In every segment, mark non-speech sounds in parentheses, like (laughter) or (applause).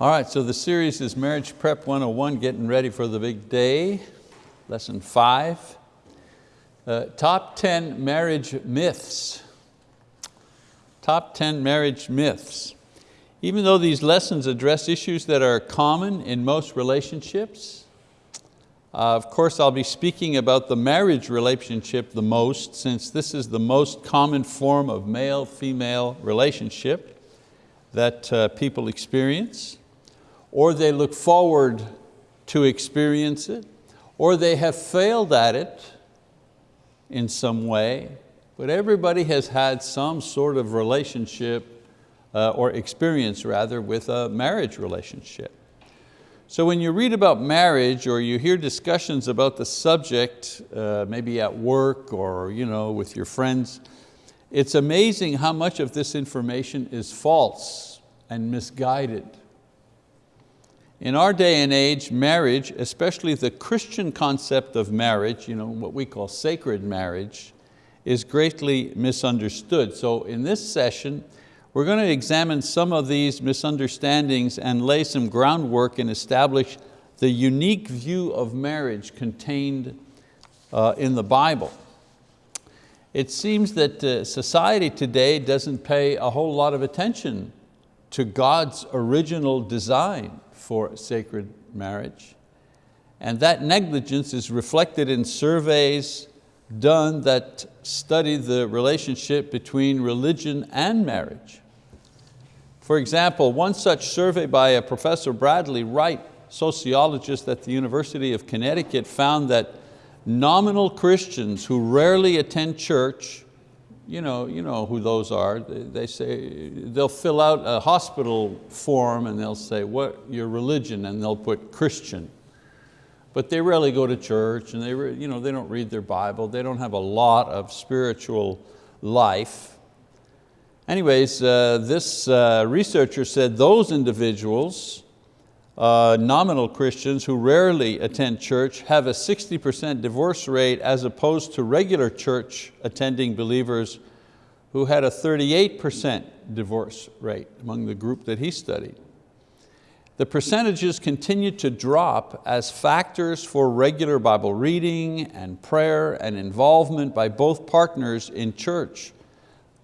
All right, so the series is Marriage Prep 101, getting ready for the big day, lesson five. Uh, top 10 marriage myths. Top 10 marriage myths. Even though these lessons address issues that are common in most relationships, uh, of course I'll be speaking about the marriage relationship the most since this is the most common form of male-female relationship that uh, people experience or they look forward to experience it, or they have failed at it in some way, but everybody has had some sort of relationship uh, or experience rather with a marriage relationship. So when you read about marriage or you hear discussions about the subject, uh, maybe at work or you know, with your friends, it's amazing how much of this information is false and misguided. In our day and age, marriage, especially the Christian concept of marriage, you know, what we call sacred marriage, is greatly misunderstood. So in this session, we're going to examine some of these misunderstandings and lay some groundwork and establish the unique view of marriage contained uh, in the Bible. It seems that uh, society today doesn't pay a whole lot of attention to God's original design for sacred marriage. And that negligence is reflected in surveys done that study the relationship between religion and marriage. For example, one such survey by a Professor Bradley Wright, sociologist at the University of Connecticut, found that nominal Christians who rarely attend church you know, you know who those are. They, say, they'll fill out a hospital form and they'll say, what your religion? And they'll put Christian. But they rarely go to church and they, you know, they don't read their Bible. They don't have a lot of spiritual life. Anyways, uh, this uh, researcher said those individuals uh, nominal Christians who rarely attend church have a 60% divorce rate as opposed to regular church attending believers who had a 38% divorce rate among the group that he studied. The percentages continued to drop as factors for regular Bible reading and prayer and involvement by both partners in church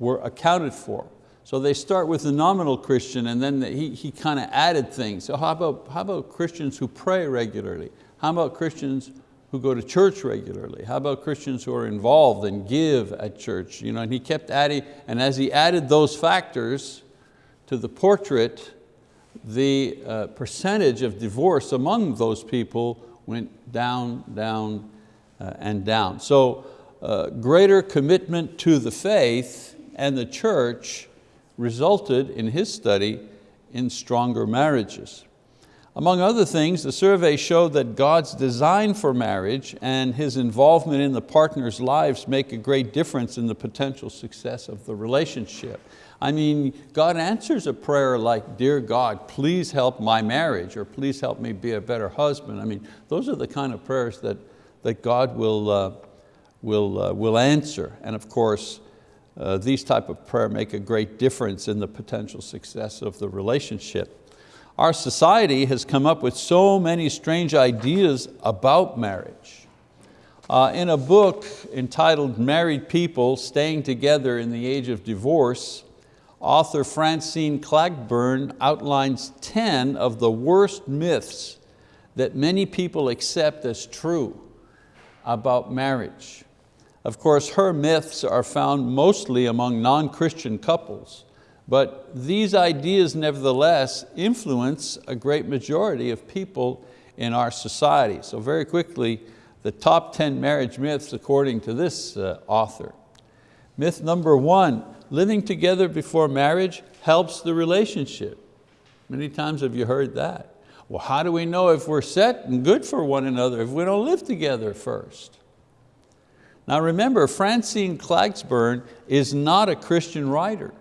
were accounted for. So they start with the nominal Christian and then he, he kind of added things. So how about, how about Christians who pray regularly? How about Christians who go to church regularly? How about Christians who are involved and give at church? You know, and he kept adding, and as he added those factors to the portrait, the uh, percentage of divorce among those people went down, down, uh, and down. So uh, greater commitment to the faith and the church resulted in his study in stronger marriages. Among other things, the survey showed that God's design for marriage and His involvement in the partner's lives make a great difference in the potential success of the relationship. I mean, God answers a prayer like, dear God, please help my marriage, or please help me be a better husband. I mean, those are the kind of prayers that, that God will, uh, will, uh, will answer. And of course, uh, these type of prayer make a great difference in the potential success of the relationship. Our society has come up with so many strange ideas about marriage. Uh, in a book entitled Married People Staying Together in the Age of Divorce, author Francine Klagsbrun outlines 10 of the worst myths that many people accept as true about marriage. Of course, her myths are found mostly among non-Christian couples, but these ideas nevertheless influence a great majority of people in our society. So very quickly, the top 10 marriage myths according to this uh, author. Myth number one, living together before marriage helps the relationship. Many times have you heard that? Well, how do we know if we're set and good for one another if we don't live together first? Now remember, Francine Klagsbrun is not a Christian writer.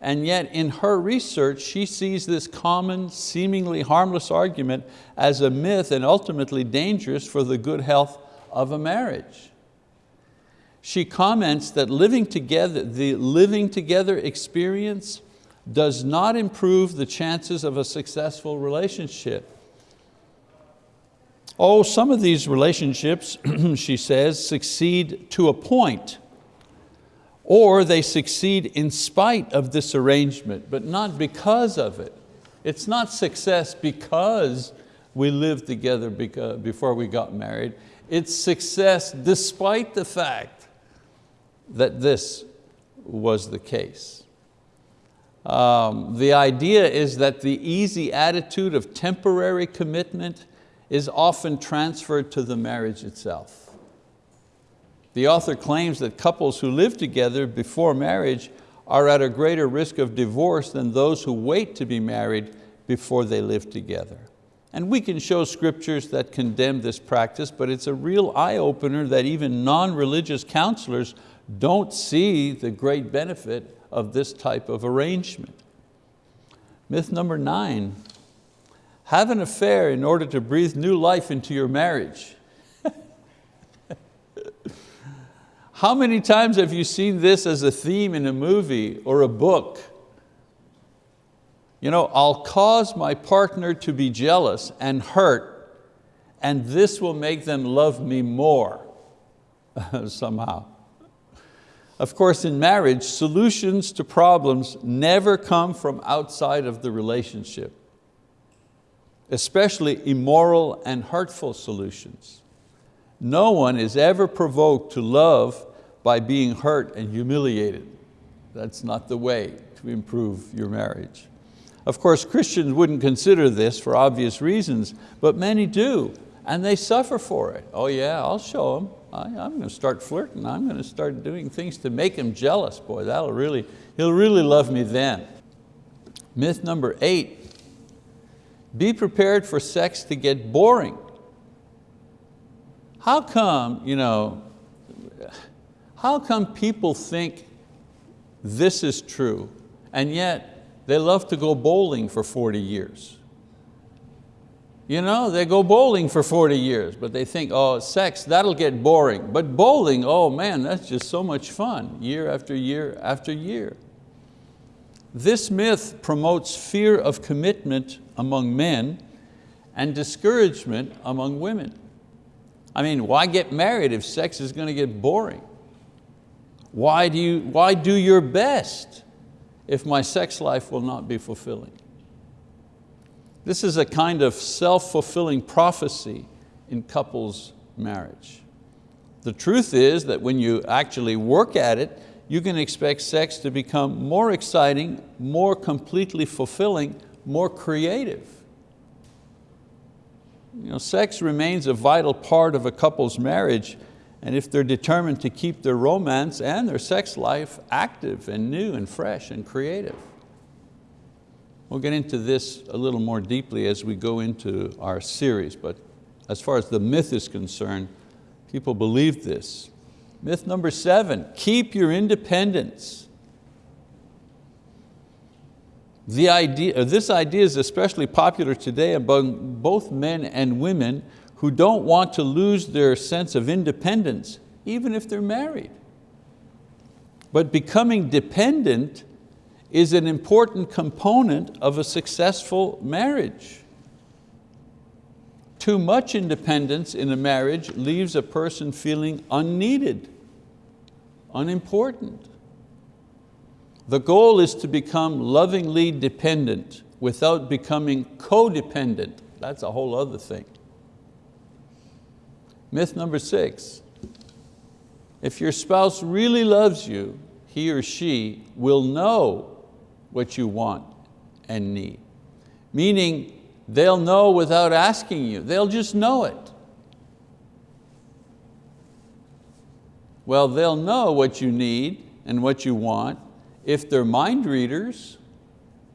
And yet in her research, she sees this common, seemingly harmless argument as a myth and ultimately dangerous for the good health of a marriage. She comments that living together, the living together experience does not improve the chances of a successful relationship. Oh, some of these relationships, (clears throat) she says, succeed to a point, or they succeed in spite of this arrangement, but not because of it. It's not success because we lived together before we got married. It's success despite the fact that this was the case. Um, the idea is that the easy attitude of temporary commitment is often transferred to the marriage itself. The author claims that couples who live together before marriage are at a greater risk of divorce than those who wait to be married before they live together. And we can show scriptures that condemn this practice, but it's a real eye-opener that even non-religious counselors don't see the great benefit of this type of arrangement. Myth number nine, have an affair in order to breathe new life into your marriage. (laughs) How many times have you seen this as a theme in a movie or a book? You know, I'll cause my partner to be jealous and hurt and this will make them love me more (laughs) somehow. Of course, in marriage, solutions to problems never come from outside of the relationship, especially immoral and hurtful solutions. No one is ever provoked to love by being hurt and humiliated. That's not the way to improve your marriage. Of course, Christians wouldn't consider this for obvious reasons, but many do, and they suffer for it. Oh yeah, I'll show them. I, am going to start flirting. I'm going to start doing things to make him jealous. Boy, that'll really, he'll really love me then. Myth number eight, be prepared for sex to get boring. How come, you know, how come people think this is true and yet they love to go bowling for 40 years? You know, they go bowling for 40 years, but they think, oh, sex, that'll get boring. But bowling, oh man, that's just so much fun, year after year after year. This myth promotes fear of commitment among men and discouragement among women. I mean, why get married if sex is going to get boring? Why do, you, why do your best if my sex life will not be fulfilling? This is a kind of self-fulfilling prophecy in couples marriage. The truth is that when you actually work at it, you can expect sex to become more exciting, more completely fulfilling, more creative. You know, sex remains a vital part of a couple's marriage and if they're determined to keep their romance and their sex life active and new and fresh and creative. We'll get into this a little more deeply as we go into our series, but as far as the myth is concerned, people believe this. Myth number seven, keep your independence. The idea, uh, this idea is especially popular today among both men and women who don't want to lose their sense of independence, even if they're married. But becoming dependent is an important component of a successful marriage. Too much independence in a marriage leaves a person feeling unneeded, unimportant. The goal is to become lovingly dependent without becoming codependent. That's a whole other thing. Myth number six, if your spouse really loves you, he or she will know what you want and need. Meaning they'll know without asking you, they'll just know it. Well, they'll know what you need and what you want if they're mind readers,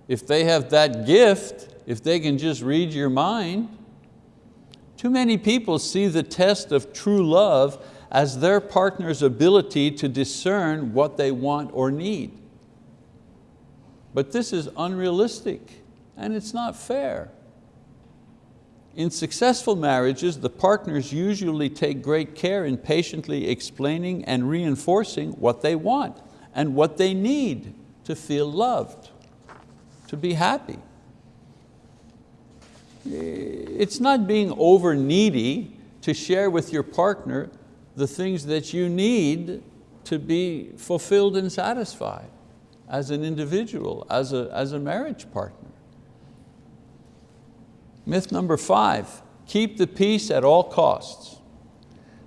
if they have that gift, if they can just read your mind. Too many people see the test of true love as their partner's ability to discern what they want or need. But this is unrealistic and it's not fair. In successful marriages, the partners usually take great care in patiently explaining and reinforcing what they want and what they need to feel loved. to be happy. It's not being over needy to share with your partner the things that you need to be fulfilled and satisfied as an individual, as a, as a marriage partner. Myth number five, keep the peace at all costs.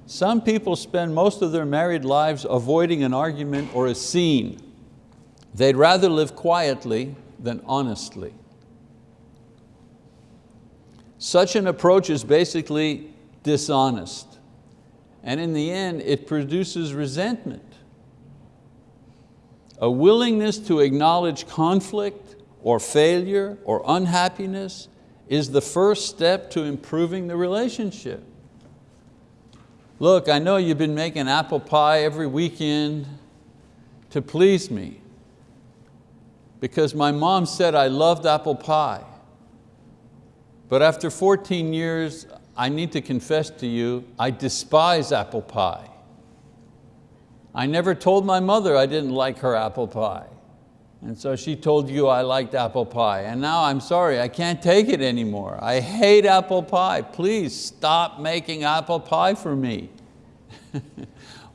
Some people spend most of their married lives avoiding an argument or a scene. They'd rather live quietly than honestly. Such an approach is basically dishonest. And in the end, it produces resentment. A willingness to acknowledge conflict or failure or unhappiness is the first step to improving the relationship. Look, I know you've been making apple pie every weekend to please me because my mom said I loved apple pie. But after 14 years, I need to confess to you, I despise apple pie. I never told my mother I didn't like her apple pie. And so she told you I liked apple pie. And now I'm sorry, I can't take it anymore. I hate apple pie. Please stop making apple pie for me. (laughs)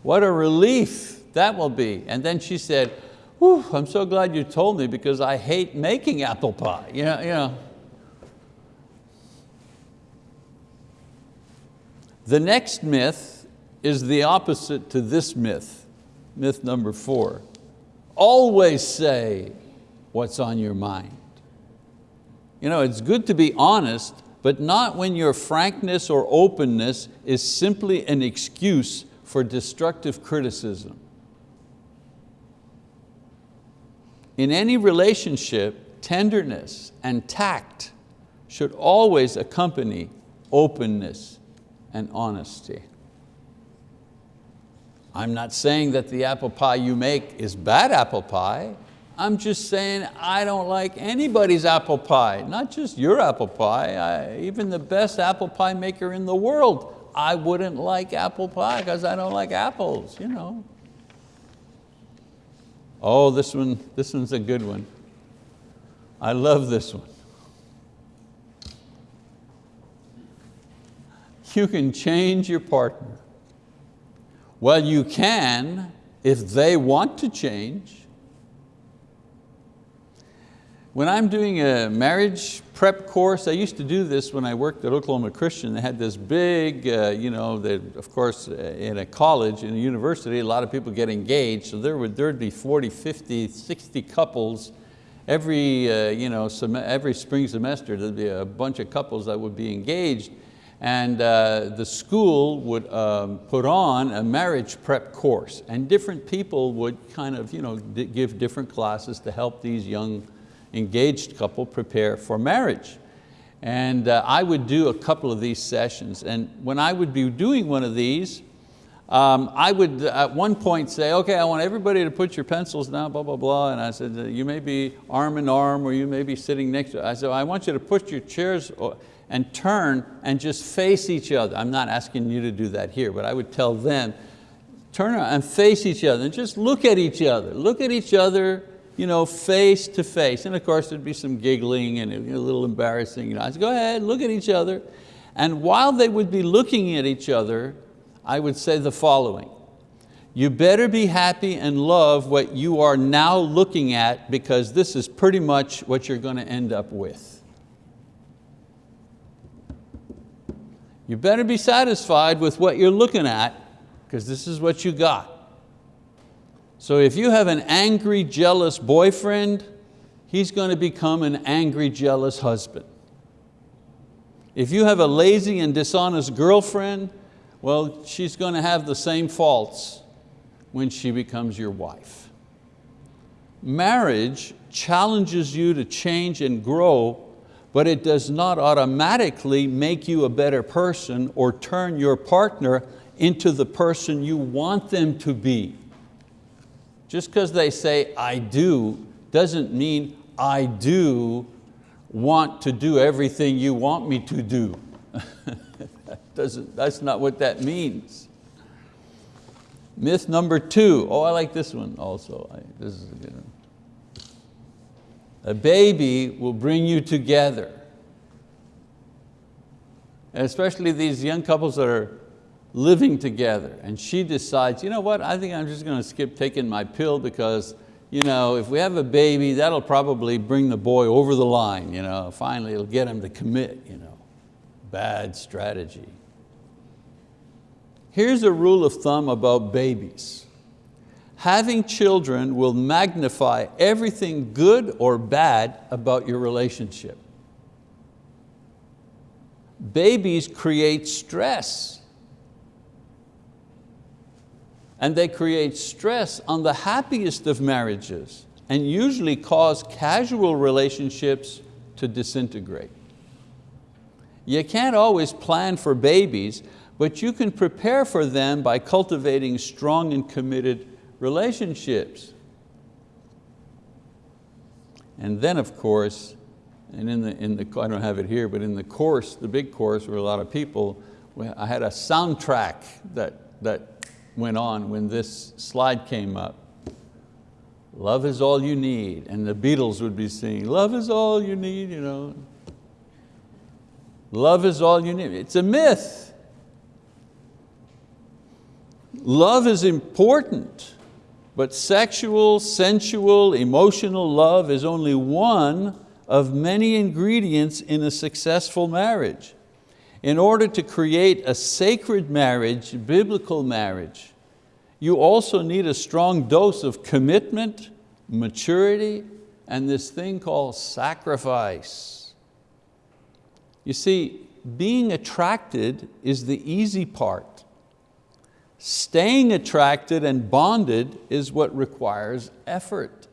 what a relief that will be. And then she said, I'm so glad you told me because I hate making apple pie. You know, you know. The next myth is the opposite to this myth, myth number four. Always say what's on your mind. You know, it's good to be honest, but not when your frankness or openness is simply an excuse for destructive criticism. In any relationship, tenderness and tact should always accompany openness and honesty. I'm not saying that the apple pie you make is bad apple pie. I'm just saying I don't like anybody's apple pie, not just your apple pie, I, even the best apple pie maker in the world. I wouldn't like apple pie because I don't like apples, you know. Oh, this one, this one's a good one. I love this one. you can change your partner. Well, you can if they want to change. When I'm doing a marriage prep course, I used to do this when I worked at Oklahoma Christian. They had this big, uh, you know, of course, uh, in a college, in a university, a lot of people get engaged, so there would there'd be 40, 50, 60 couples every, uh, you know, every spring semester, there'd be a bunch of couples that would be engaged and uh, the school would um, put on a marriage prep course and different people would kind of you know, give different classes to help these young engaged couple prepare for marriage. And uh, I would do a couple of these sessions and when I would be doing one of these, um, I would at one point say, okay, I want everybody to put your pencils down, blah, blah, blah. And I said, you may be arm in arm or you may be sitting next to, I said, I want you to put your chairs and turn and just face each other. I'm not asking you to do that here, but I would tell them, turn around and face each other and just look at each other. Look at each other you know, face to face. And of course there'd be some giggling and a little embarrassing. You know. I said, go ahead, look at each other. And while they would be looking at each other, I would say the following. You better be happy and love what you are now looking at because this is pretty much what you're going to end up with. You better be satisfied with what you're looking at because this is what you got. So if you have an angry, jealous boyfriend, he's going to become an angry, jealous husband. If you have a lazy and dishonest girlfriend, well, she's going to have the same faults when she becomes your wife. Marriage challenges you to change and grow but it does not automatically make you a better person or turn your partner into the person you want them to be. Just because they say, I do, doesn't mean I do want to do everything you want me to do. that (laughs) doesn't, that's not what that means. Myth number two. Oh, I like this one also. I, this is a good one. A baby will bring you together. And especially these young couples that are living together and she decides, you know what, I think I'm just going to skip taking my pill because you know, if we have a baby, that'll probably bring the boy over the line. You know? Finally, it'll get him to commit. You know? Bad strategy. Here's a rule of thumb about babies. Having children will magnify everything good or bad about your relationship. Babies create stress and they create stress on the happiest of marriages and usually cause casual relationships to disintegrate. You can't always plan for babies, but you can prepare for them by cultivating strong and committed relationships. And then of course, and in the, in the, I don't have it here, but in the course, the big course where a lot of people, I had a soundtrack that, that went on when this slide came up. Love is all you need. And the Beatles would be singing, love is all you need. You know. Love is all you need. It's a myth. Love is important, but sexual, sensual, emotional love is only one of many ingredients in a successful marriage. In order to create a sacred marriage, biblical marriage, you also need a strong dose of commitment, maturity, and this thing called sacrifice. You see, being attracted is the easy part. Staying attracted and bonded is what requires effort.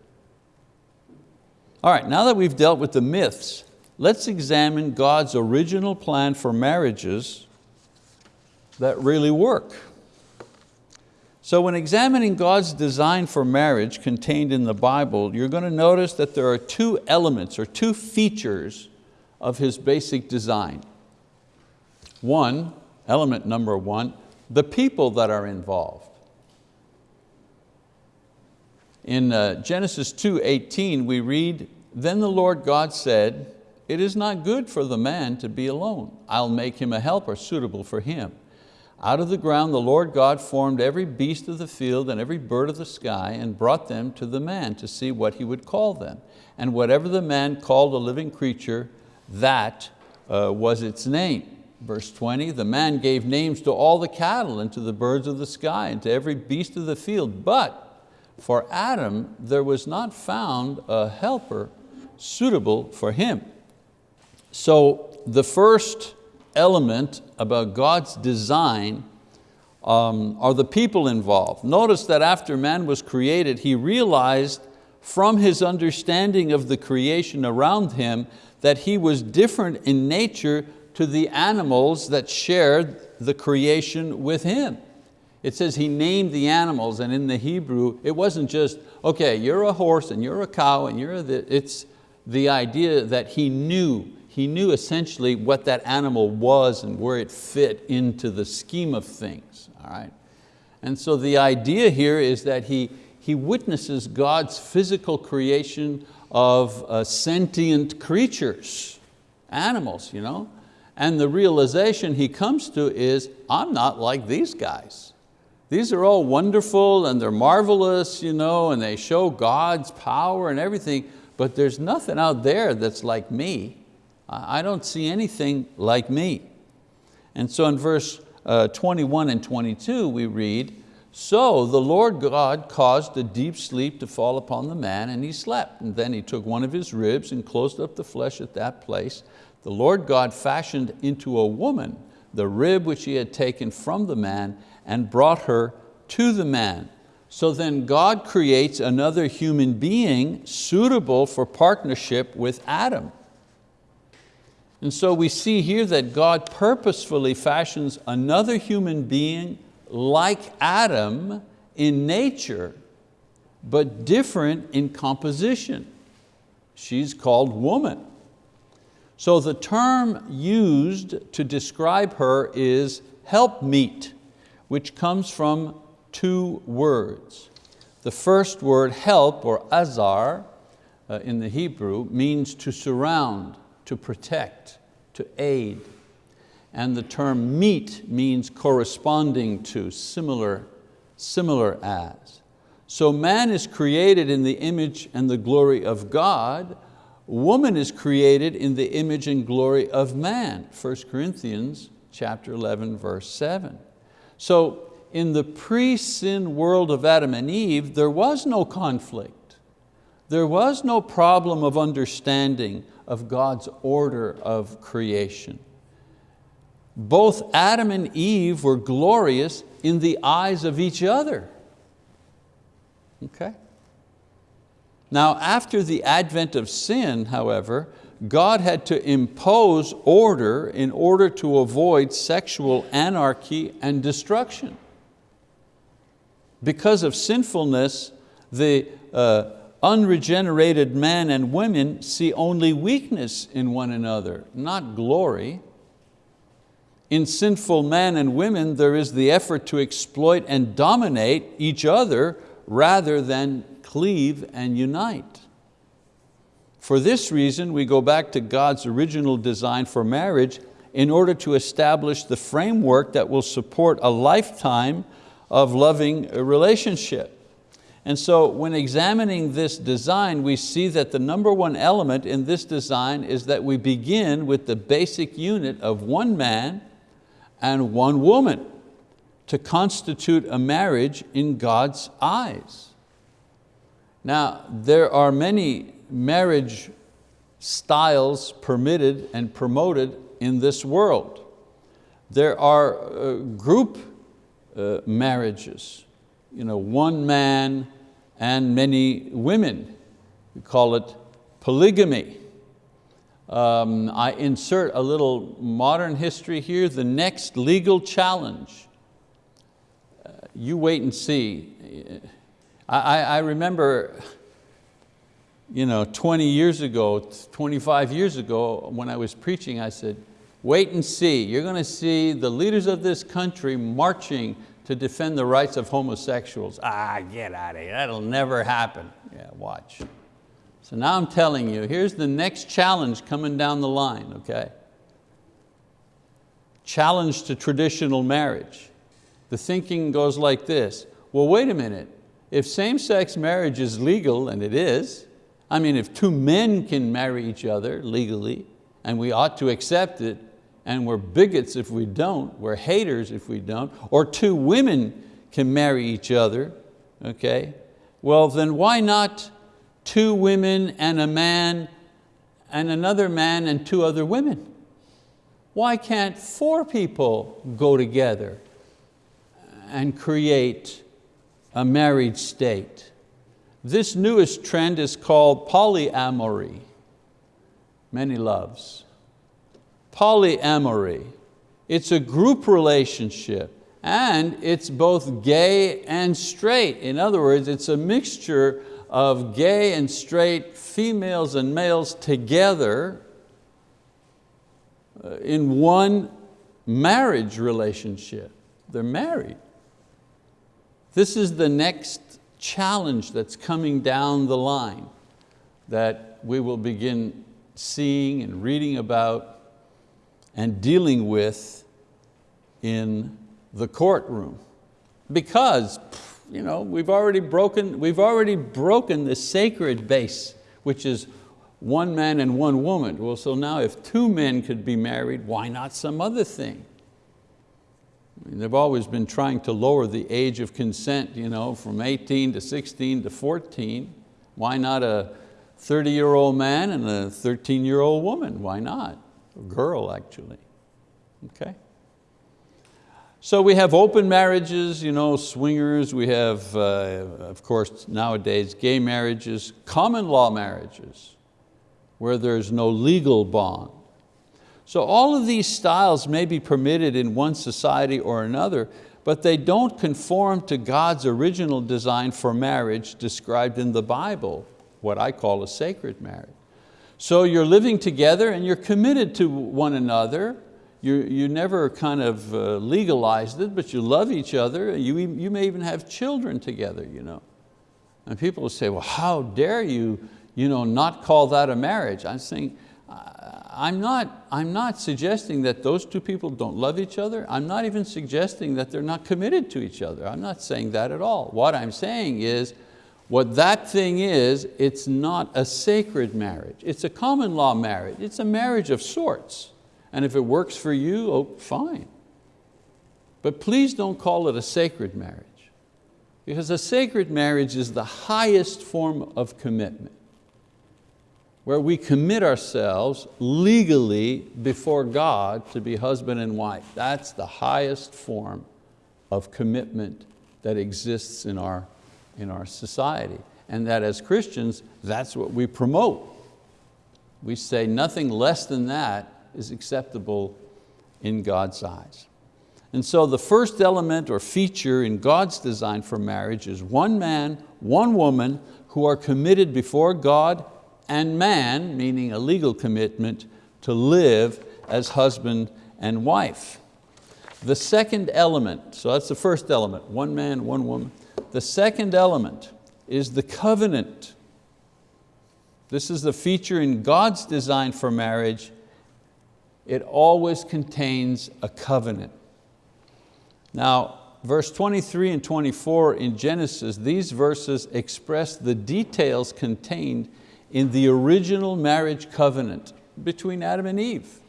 All right, now that we've dealt with the myths, let's examine God's original plan for marriages that really work. So when examining God's design for marriage contained in the Bible, you're going to notice that there are two elements or two features of His basic design. One, element number one, the people that are involved. In uh, Genesis 2.18 we read, Then the Lord God said, it is not good for the man to be alone. I'll make him a helper suitable for him. Out of the ground the Lord God formed every beast of the field and every bird of the sky and brought them to the man to see what he would call them. And whatever the man called a living creature, that uh, was its name. Verse 20, the man gave names to all the cattle and to the birds of the sky and to every beast of the field. But for Adam there was not found a helper suitable for him. So the first element about God's design um, are the people involved. Notice that after man was created, he realized from his understanding of the creation around him that he was different in nature to the animals that shared the creation with him. It says he named the animals and in the Hebrew, it wasn't just, okay, you're a horse and you're a cow and you're a, it's the idea that he knew he knew essentially what that animal was and where it fit into the scheme of things. All right? And so the idea here is that he, he witnesses God's physical creation of uh, sentient creatures, animals, you know? And the realization he comes to is, I'm not like these guys. These are all wonderful and they're marvelous, you know, and they show God's power and everything, but there's nothing out there that's like me. I don't see anything like me. And so in verse uh, 21 and 22 we read, so the Lord God caused a deep sleep to fall upon the man and he slept. And then he took one of his ribs and closed up the flesh at that place. The Lord God fashioned into a woman the rib which he had taken from the man and brought her to the man. So then God creates another human being suitable for partnership with Adam. And so we see here that God purposefully fashions another human being like Adam in nature, but different in composition. She's called woman. So the term used to describe her is helpmeet, which comes from two words. The first word, help or azar, uh, in the Hebrew means to surround, to protect, to aid. And the term meet means corresponding to, similar, similar as. So man is created in the image and the glory of God, woman is created in the image and glory of man. 1 Corinthians chapter 11, verse seven. So in the pre-sin world of Adam and Eve, there was no conflict. There was no problem of understanding of God's order of creation. Both Adam and Eve were glorious in the eyes of each other. Okay? Now after the advent of sin, however, God had to impose order in order to avoid sexual anarchy and destruction. Because of sinfulness, the uh, unregenerated man and women see only weakness in one another, not glory. In sinful man and women, there is the effort to exploit and dominate each other rather than cleave and unite. For this reason, we go back to God's original design for marriage in order to establish the framework that will support a lifetime of loving relationship. And so when examining this design, we see that the number one element in this design is that we begin with the basic unit of one man and one woman to constitute a marriage in God's eyes. Now, there are many marriage styles permitted and promoted in this world. There are uh, group uh, marriages, you know, one man and many women. We call it polygamy. Um, I insert a little modern history here, the next legal challenge. Uh, you wait and see. I, I remember you know, 20 years ago, 25 years ago, when I was preaching, I said, wait and see. You're going to see the leaders of this country marching to defend the rights of homosexuals. Ah, get out of here, that'll never happen. Yeah, watch. So now I'm telling you, here's the next challenge coming down the line, okay? Challenge to traditional marriage. The thinking goes like this, well, wait a minute, if same-sex marriage is legal, and it is, I mean, if two men can marry each other legally, and we ought to accept it, and we're bigots if we don't, we're haters if we don't, or two women can marry each other, okay? Well, then why not two women and a man and another man and two other women? Why can't four people go together and create a married state? This newest trend is called polyamory, many loves polyamory. It's a group relationship and it's both gay and straight. In other words, it's a mixture of gay and straight females and males together uh, in one marriage relationship. They're married. This is the next challenge that's coming down the line that we will begin seeing and reading about and dealing with in the courtroom. Because you know, we've, already broken, we've already broken the sacred base, which is one man and one woman. Well, so now if two men could be married, why not some other thing? They've always been trying to lower the age of consent you know, from 18 to 16 to 14. Why not a 30-year-old man and a 13-year-old woman? Why not? A girl actually, okay? So we have open marriages, you know, swingers, we have, uh, of course, nowadays, gay marriages, common law marriages, where there's no legal bond. So all of these styles may be permitted in one society or another, but they don't conform to God's original design for marriage described in the Bible, what I call a sacred marriage. So you're living together and you're committed to one another. You, you never kind of uh, legalized it, but you love each other. You, you may even have children together. You know. And people will say, well, how dare you, you know, not call that a marriage. I'm saying, I'm not, I'm not suggesting that those two people don't love each other. I'm not even suggesting that they're not committed to each other. I'm not saying that at all. What I'm saying is, what that thing is, it's not a sacred marriage. It's a common law marriage. It's a marriage of sorts. And if it works for you, oh, fine. But please don't call it a sacred marriage. Because a sacred marriage is the highest form of commitment where we commit ourselves legally before God to be husband and wife. That's the highest form of commitment that exists in our, in our society. And that as Christians, that's what we promote. We say nothing less than that is acceptable in God's eyes. And so the first element or feature in God's design for marriage is one man, one woman who are committed before God and man, meaning a legal commitment, to live as husband and wife. The second element, so that's the first element, one man, one woman. The second element is the covenant. This is the feature in God's design for marriage. It always contains a covenant. Now, verse 23 and 24 in Genesis, these verses express the details contained in the original marriage covenant between Adam and Eve.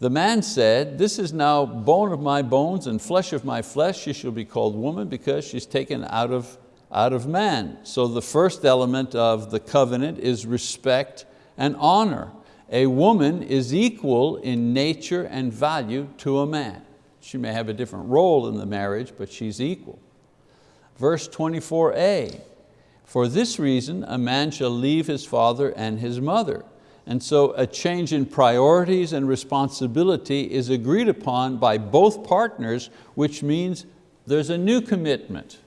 The man said, this is now bone of my bones and flesh of my flesh. She shall be called woman because she's taken out of, out of man. So the first element of the covenant is respect and honor. A woman is equal in nature and value to a man. She may have a different role in the marriage, but she's equal. Verse 24a, for this reason, a man shall leave his father and his mother. And so a change in priorities and responsibility is agreed upon by both partners, which means there's a new commitment.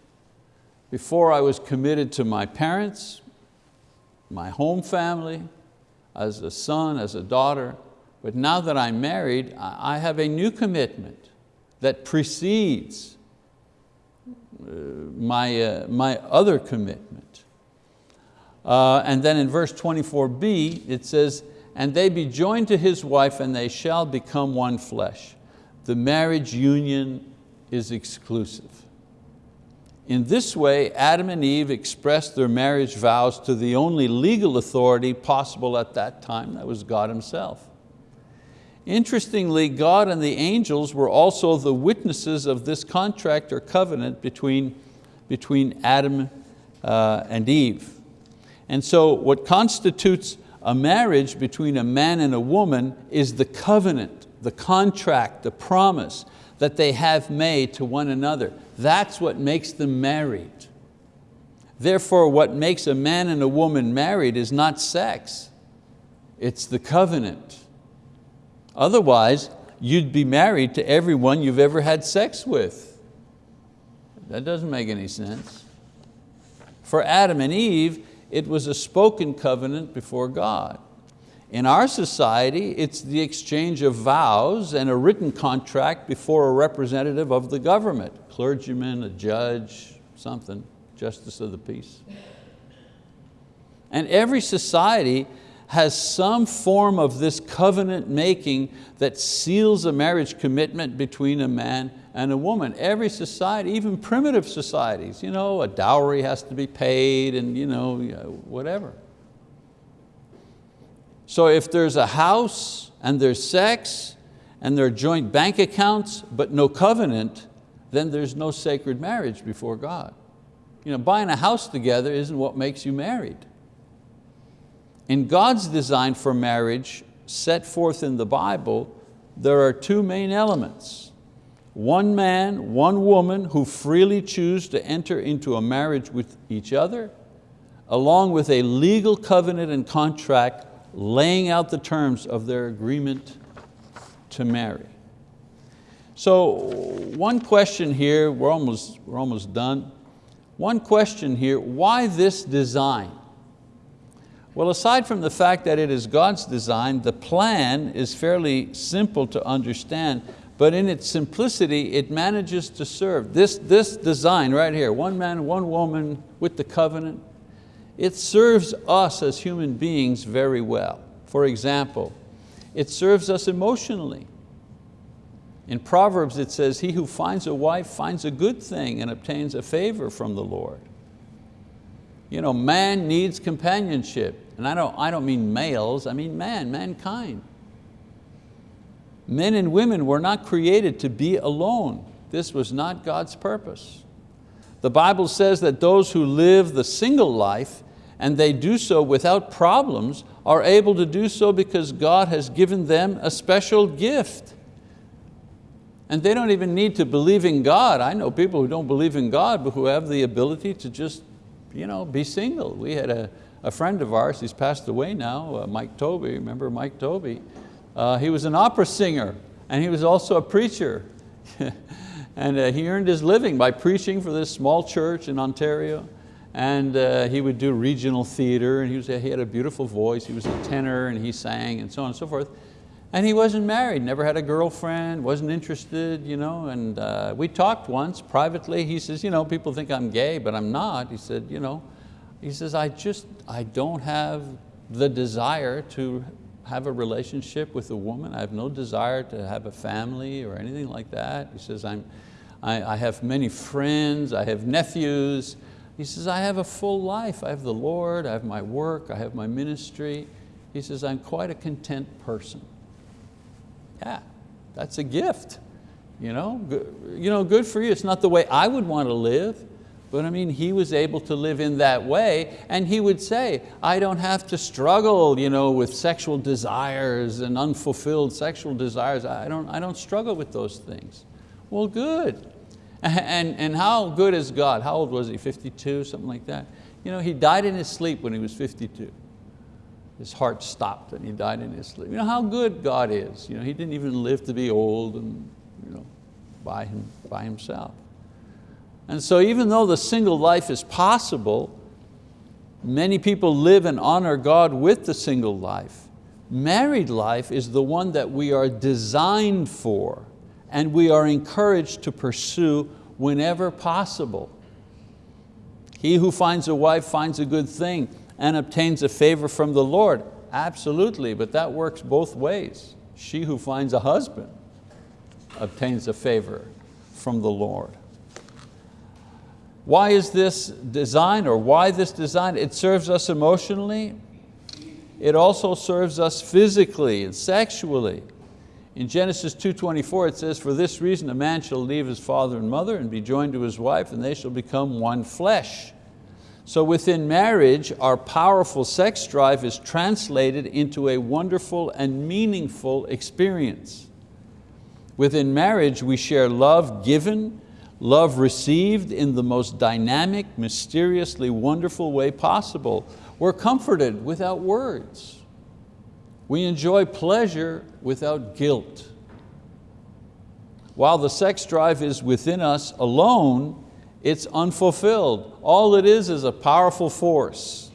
Before I was committed to my parents, my home family, as a son, as a daughter, but now that I'm married, I have a new commitment that precedes my, uh, my other commitment. Uh, and then in verse 24b, it says, and they be joined to his wife and they shall become one flesh. The marriage union is exclusive. In this way, Adam and Eve expressed their marriage vows to the only legal authority possible at that time, that was God himself. Interestingly, God and the angels were also the witnesses of this contract or covenant between, between Adam uh, and Eve. And so what constitutes a marriage between a man and a woman is the covenant, the contract, the promise that they have made to one another. That's what makes them married. Therefore, what makes a man and a woman married is not sex, it's the covenant. Otherwise, you'd be married to everyone you've ever had sex with. That doesn't make any sense. For Adam and Eve, it was a spoken covenant before God. In our society, it's the exchange of vows and a written contract before a representative of the government, clergyman, a judge, something, justice of the peace. And every society has some form of this covenant making that seals a marriage commitment between a man and a woman. Every society, even primitive societies, you know, a dowry has to be paid and you know, whatever. So if there's a house and there's sex and there are joint bank accounts but no covenant, then there's no sacred marriage before God. You know, buying a house together isn't what makes you married. In God's design for marriage, set forth in the Bible, there are two main elements. One man, one woman who freely choose to enter into a marriage with each other, along with a legal covenant and contract laying out the terms of their agreement to marry. So one question here, we're almost, we're almost done. One question here, why this design? Well, aside from the fact that it is God's design, the plan is fairly simple to understand, but in its simplicity, it manages to serve. This, this design right here, one man, one woman with the covenant, it serves us as human beings very well. For example, it serves us emotionally. In Proverbs it says, he who finds a wife finds a good thing and obtains a favor from the Lord. You know, man needs companionship. And I don't, I don't mean males, I mean man, mankind. Men and women were not created to be alone. This was not God's purpose. The Bible says that those who live the single life and they do so without problems are able to do so because God has given them a special gift. And they don't even need to believe in God. I know people who don't believe in God but who have the ability to just you know, be single. We had a, a friend of ours, he's passed away now, uh, Mike Toby, remember Mike Toby? Uh, he was an opera singer and he was also a preacher. (laughs) and uh, he earned his living by preaching for this small church in Ontario. And uh, he would do regional theater and he, was, he had a beautiful voice, he was a tenor and he sang and so on and so forth. And he wasn't married, never had a girlfriend, wasn't interested, you know, and uh, we talked once privately. He says, you know, people think I'm gay, but I'm not. He said, you know, he says, I just, I don't have the desire to have a relationship with a woman. I have no desire to have a family or anything like that. He says, I'm, I, I have many friends, I have nephews. He says, I have a full life. I have the Lord, I have my work, I have my ministry. He says, I'm quite a content person. Yeah, that's a gift. You know, good, you know, good for you. It's not the way I would want to live, but I mean, he was able to live in that way and he would say, I don't have to struggle you know, with sexual desires and unfulfilled sexual desires. I don't, I don't struggle with those things. Well, good. (laughs) And, and how good is God? How old was he, 52, something like that? You know, he died in his sleep when he was 52 his heart stopped and he died in his sleep. You know how good God is. You know, he didn't even live to be old and you know, by, him, by himself. And so even though the single life is possible, many people live and honor God with the single life. Married life is the one that we are designed for and we are encouraged to pursue whenever possible. He who finds a wife finds a good thing and obtains a favor from the Lord. Absolutely, but that works both ways. She who finds a husband obtains a favor from the Lord. Why is this design or why this design? It serves us emotionally. It also serves us physically and sexually. In Genesis 2.24 it says, for this reason a man shall leave his father and mother and be joined to his wife and they shall become one flesh. So within marriage, our powerful sex drive is translated into a wonderful and meaningful experience. Within marriage, we share love given, love received in the most dynamic, mysteriously wonderful way possible. We're comforted without words. We enjoy pleasure without guilt. While the sex drive is within us alone, it's unfulfilled. All it is is a powerful force.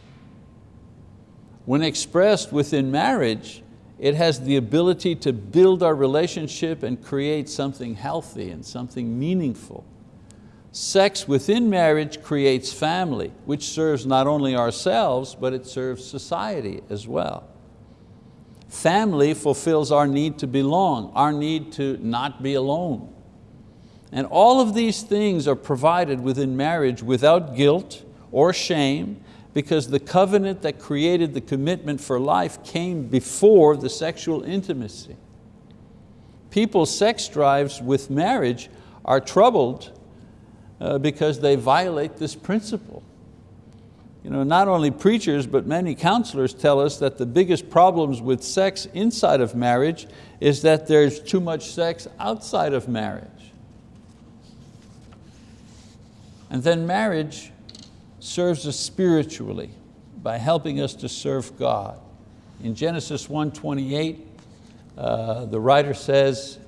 When expressed within marriage, it has the ability to build our relationship and create something healthy and something meaningful. Sex within marriage creates family, which serves not only ourselves, but it serves society as well. Family fulfills our need to belong, our need to not be alone. And all of these things are provided within marriage without guilt or shame because the covenant that created the commitment for life came before the sexual intimacy. People's sex drives with marriage are troubled uh, because they violate this principle. You know, not only preachers, but many counselors tell us that the biggest problems with sex inside of marriage is that there's too much sex outside of marriage. And then marriage serves us spiritually by helping us to serve God. In Genesis 1.28, uh, the writer says,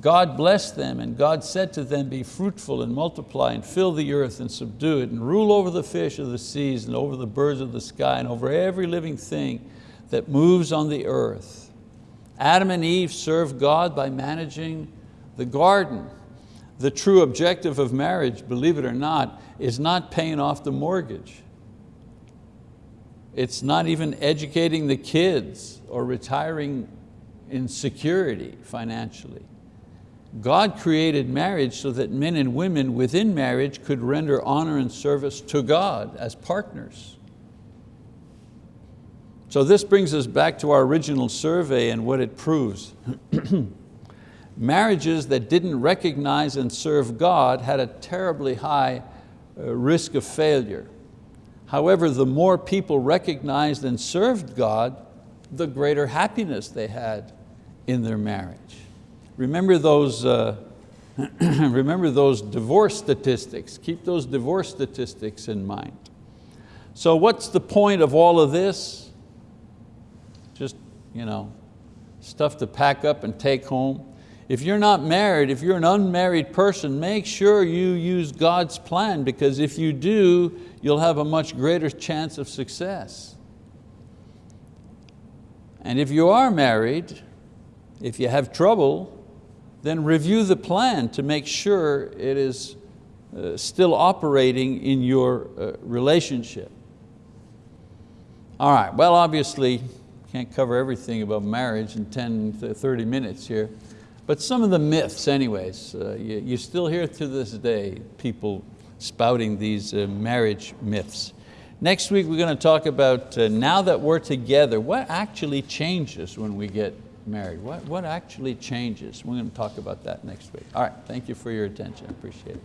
God blessed them and God said to them, be fruitful and multiply and fill the earth and subdue it and rule over the fish of the seas and over the birds of the sky and over every living thing that moves on the earth. Adam and Eve served God by managing the garden the true objective of marriage, believe it or not, is not paying off the mortgage. It's not even educating the kids or retiring in security financially. God created marriage so that men and women within marriage could render honor and service to God as partners. So this brings us back to our original survey and what it proves. (clears throat) Marriages that didn't recognize and serve God had a terribly high uh, risk of failure. However, the more people recognized and served God, the greater happiness they had in their marriage. Remember those, uh, (clears throat) remember those divorce statistics. Keep those divorce statistics in mind. So what's the point of all of this? Just you know, stuff to pack up and take home. If you're not married, if you're an unmarried person, make sure you use God's plan because if you do, you'll have a much greater chance of success. And if you are married, if you have trouble, then review the plan to make sure it is uh, still operating in your uh, relationship. All right, well obviously, can't cover everything about marriage in 10 to 30 minutes here, but some of the myths anyways. Uh, you, you, still hear to this day people spouting these uh, marriage myths. Next week we're going to talk about uh, now that we're together, what actually changes when we get married? What, what actually changes? We're going to talk about that next week. All right, thank you for your attention, I appreciate it.